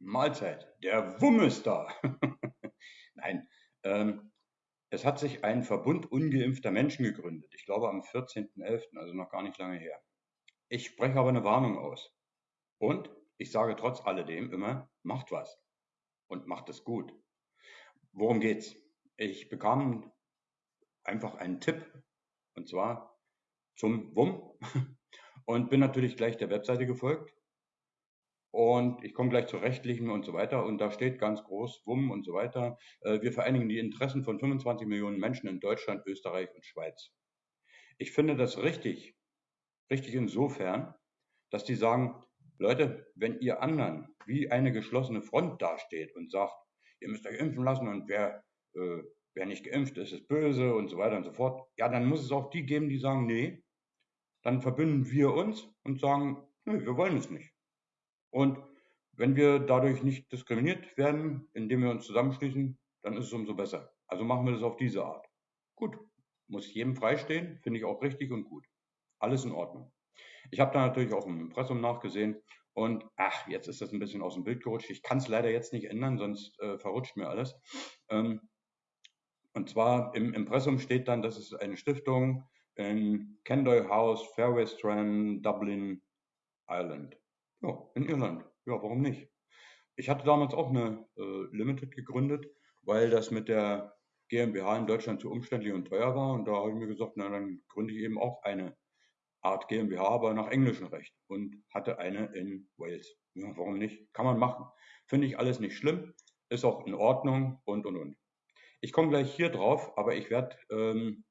Mahlzeit, der Wumm ist da. Nein, ähm, es hat sich ein Verbund ungeimpfter Menschen gegründet. Ich glaube am 14.11., also noch gar nicht lange her. Ich spreche aber eine Warnung aus. Und ich sage trotz alledem immer, macht was. Und macht es gut. Worum geht's? Ich bekam einfach einen Tipp. Und zwar zum WUM. Und bin natürlich gleich der Webseite gefolgt und ich komme gleich zur rechtlichen und so weiter. Und da steht ganz groß, WUM und so weiter. Äh, wir vereinigen die Interessen von 25 Millionen Menschen in Deutschland, Österreich und Schweiz. Ich finde das richtig. Richtig insofern, dass die sagen, Leute, wenn ihr anderen wie eine geschlossene Front dasteht und sagt, ihr müsst euch impfen lassen und wer, äh, wer nicht geimpft ist, ist böse und so weiter und so fort, ja, dann muss es auch die geben, die sagen, nee, dann verbünden wir uns und sagen, nee, wir wollen es nicht. Und wenn wir dadurch nicht diskriminiert werden, indem wir uns zusammenschließen, dann ist es umso besser. Also machen wir das auf diese Art. Gut, muss jedem freistehen, finde ich auch richtig und gut. Alles in Ordnung. Ich habe da natürlich auch im Impressum nachgesehen und ach, jetzt ist das ein bisschen aus dem Bild gerutscht. Ich kann es leider jetzt nicht ändern, sonst äh, verrutscht mir alles. Ähm, und zwar im Impressum steht dann, das ist eine Stiftung in Kendoy House, Fairway Strand, Dublin, Ireland. Ja, in Irland. Ja, warum nicht? Ich hatte damals auch eine äh, Limited gegründet, weil das mit der GmbH in Deutschland zu umständlich und teuer war. Und da habe ich mir gesagt, na dann gründe ich eben auch eine Art GmbH, aber nach englischem Recht und hatte eine in Wales. Ja, warum nicht? Kann man machen. Finde ich alles nicht schlimm, ist auch in Ordnung und und und. Ich komme gleich hier drauf, aber ich werde ähm,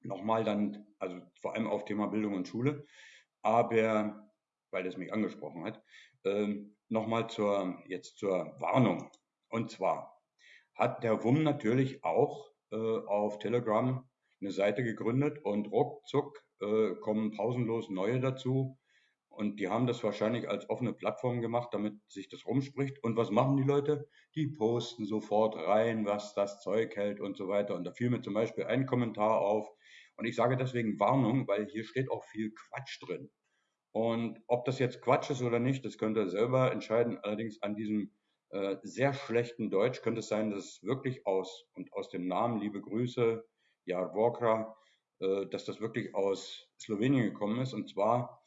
nochmal dann, also vor allem auf Thema Bildung und Schule, aber weil es mich angesprochen hat. Ähm, Nochmal zur, jetzt zur Warnung. Und zwar hat der WUM natürlich auch äh, auf Telegram eine Seite gegründet und ruckzuck äh, kommen pausenlos neue dazu. Und die haben das wahrscheinlich als offene Plattform gemacht, damit sich das rumspricht. Und was machen die Leute? Die posten sofort rein, was das Zeug hält und so weiter. Und da fiel mir zum Beispiel ein Kommentar auf. Und ich sage deswegen Warnung, weil hier steht auch viel Quatsch drin. Und ob das jetzt Quatsch ist oder nicht, das könnt ihr selber entscheiden. Allerdings an diesem äh, sehr schlechten Deutsch könnte es sein, dass es wirklich aus und aus dem Namen liebe Grüße, Jar Vokra, äh, dass das wirklich aus Slowenien gekommen ist. Und zwar,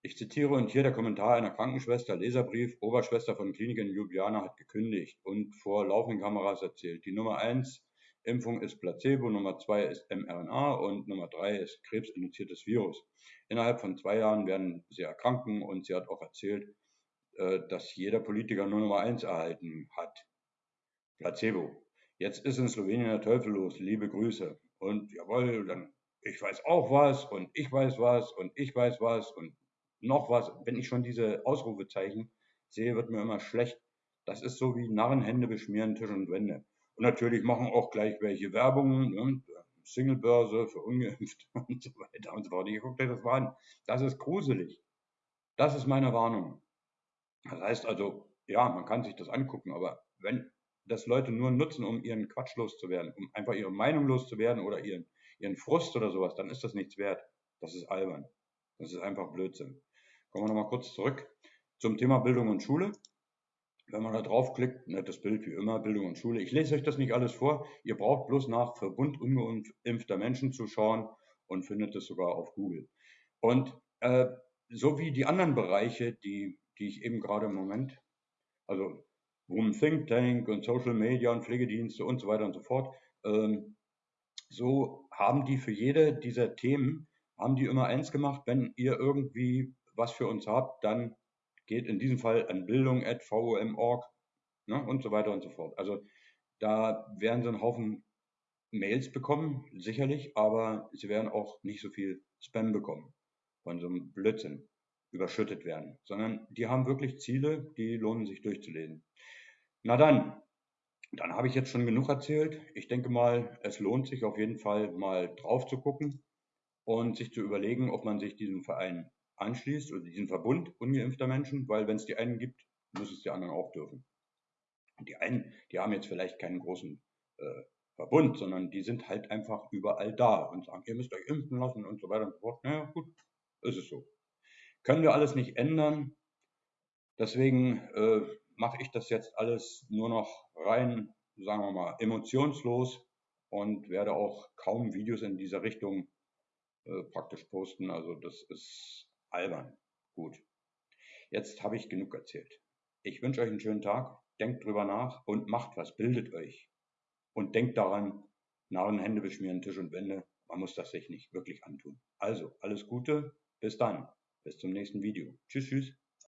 ich zitiere und hier der Kommentar einer Krankenschwester, Leserbrief, Oberschwester von Klinik in Ljubljana hat gekündigt und vor laufenden Kameras erzählt. Die Nummer eins Impfung ist Placebo, Nummer zwei ist mRNA und Nummer drei ist krebsinduziertes Virus. Innerhalb von zwei Jahren werden sie erkranken und sie hat auch erzählt, äh, dass jeder Politiker nur Nummer eins erhalten hat. Placebo. Jetzt ist in Slowenien der Teufel los. Liebe Grüße. Und jawohl, dann ich weiß auch was und ich weiß was und ich weiß was und noch was. Wenn ich schon diese Ausrufezeichen sehe, wird mir immer schlecht. Das ist so wie Narrenhände beschmieren Tisch und Wände. Und natürlich machen auch gleich welche Werbungen, ne? Singlebörse für Ungeimpfte und so weiter und so fort. Ich guckt euch das mal an. Das ist gruselig. Das ist meine Warnung. Das heißt also, ja, man kann sich das angucken, aber wenn das Leute nur nutzen, um ihren Quatsch loszuwerden, um einfach ihre Meinung loszuwerden oder ihren, ihren Frust oder sowas, dann ist das nichts wert. Das ist albern. Das ist einfach Blödsinn. Kommen wir nochmal kurz zurück zum Thema Bildung und Schule. Wenn man da draufklickt, nettes Bild wie immer, Bildung und Schule. Ich lese euch das nicht alles vor. Ihr braucht bloß nach Verbund ungeimpfter Menschen zu schauen und findet es sogar auf Google. Und äh, so wie die anderen Bereiche, die, die ich eben gerade im Moment, also Women Think Tank und Social Media und Pflegedienste und so weiter und so fort, ähm, so haben die für jede dieser Themen, haben die immer eins gemacht, wenn ihr irgendwie was für uns habt, dann geht in diesem Fall an bildung.vom.org ne, und so weiter und so fort. Also da werden sie einen Haufen Mails bekommen, sicherlich, aber sie werden auch nicht so viel Spam bekommen von so einem Blödsinn überschüttet werden, sondern die haben wirklich Ziele, die lohnen sich durchzulesen. Na dann, dann habe ich jetzt schon genug erzählt. Ich denke mal, es lohnt sich auf jeden Fall mal drauf zu gucken und sich zu überlegen, ob man sich diesem Verein anschließt oder diesen Verbund ungeimpfter Menschen, weil wenn es die einen gibt, muss es die anderen auch dürfen. Und die einen, die haben jetzt vielleicht keinen großen äh, Verbund, sondern die sind halt einfach überall da und sagen, ihr müsst euch impfen lassen und so weiter und so fort. Naja, gut, ist es so. Können wir alles nicht ändern. Deswegen, äh, mache ich das jetzt alles nur noch rein, sagen wir mal, emotionslos und werde auch kaum Videos in dieser Richtung äh, praktisch posten. Also das ist albern. Gut. Jetzt habe ich genug erzählt. Ich wünsche euch einen schönen Tag. Denkt drüber nach und macht was, bildet euch. Und denkt daran, Narren, Hände beschmieren, Tisch und Wände. Man muss das sich nicht wirklich antun. Also, alles Gute. Bis dann. Bis zum nächsten Video. Tschüss, tschüss.